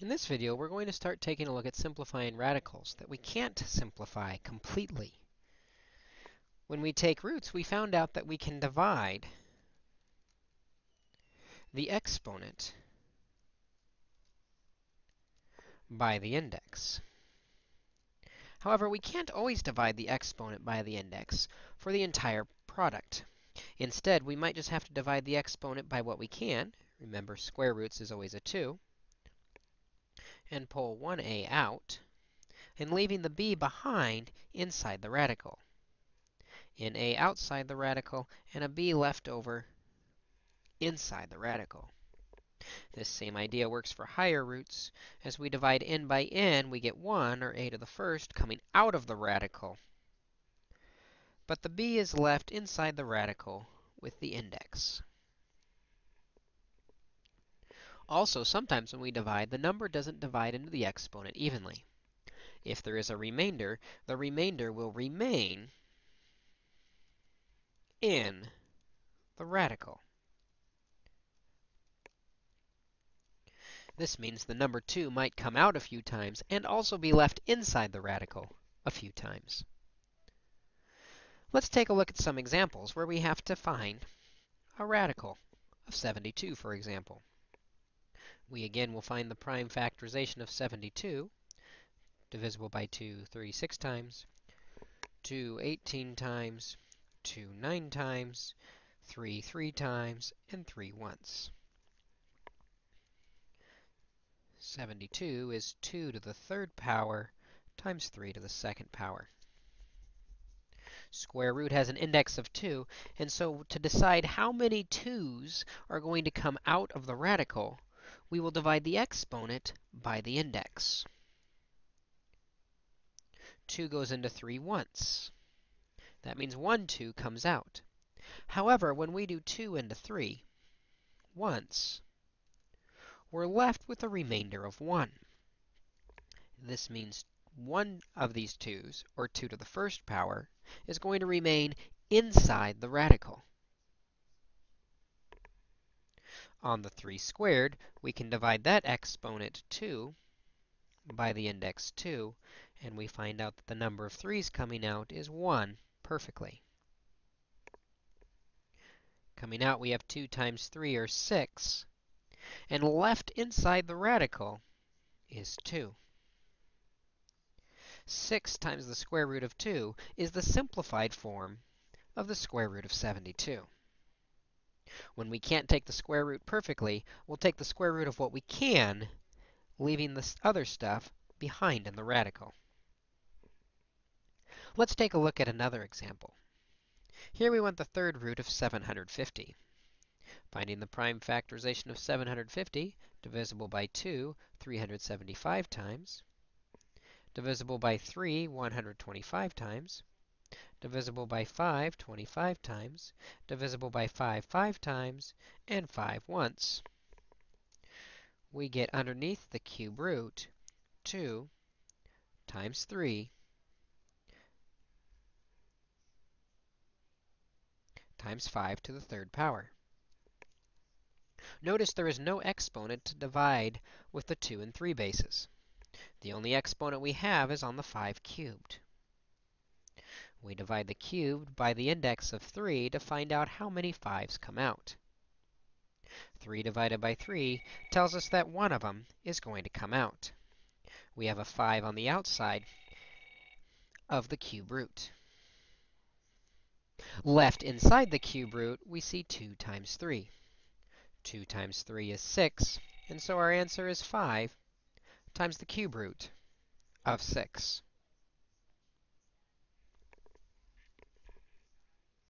In this video, we're going to start taking a look at simplifying radicals that we can't simplify completely. When we take roots, we found out that we can divide the exponent by the index. However, we can't always divide the exponent by the index for the entire product. Instead, we might just have to divide the exponent by what we can. Remember, square roots is always a 2 and pull 1a out, and leaving the b behind inside the radical. In a outside the radical, and a b left over inside the radical. This same idea works for higher roots. As we divide n by n, we get 1, or a to the first, coming out of the radical. But the b is left inside the radical with the index. Also, sometimes when we divide, the number doesn't divide into the exponent evenly. If there is a remainder, the remainder will remain in the radical. This means the number 2 might come out a few times and also be left inside the radical a few times. Let's take a look at some examples where we have to find a radical of 72, for example. We again will find the prime factorization of 72, divisible by 2 36 times, 2 18 times, 2 9 times, 3 3 times, and 3 once. 72 is 2 to the third power times 3 to the second power. Square root has an index of 2, and so to decide how many 2's are going to come out of the radical, we will divide the exponent by the index. 2 goes into 3 once. That means 1 2 comes out. However, when we do 2 into 3 once, we're left with a remainder of 1. This means one of these 2's, or 2 to the first power, is going to remain inside the radical. On the 3 squared, we can divide that exponent 2 by the index 2, and we find out that the number of 3's coming out is 1 perfectly. Coming out, we have 2 times 3, or 6, and left inside the radical is 2. 6 times the square root of 2 is the simplified form of the square root of 72. When we can't take the square root perfectly, we'll take the square root of what we can, leaving this other stuff behind in the radical. Let's take a look at another example. Here we want the third root of 750. Finding the prime factorization of 750, divisible by 2, 375 times, divisible by 3, 125 times, divisible by 5 25 times, divisible by 5 5 times, and 5 once. We get underneath the cube root 2 times 3 times 5 to the third power. Notice there is no exponent to divide with the 2 and 3 bases. The only exponent we have is on the 5 cubed. We divide the cubed by the index of 3 to find out how many 5's come out. 3 divided by 3 tells us that one of them is going to come out. We have a 5 on the outside of the cube root. Left inside the cube root, we see 2 times 3. 2 times 3 is 6, and so our answer is 5 times the cube root of 6.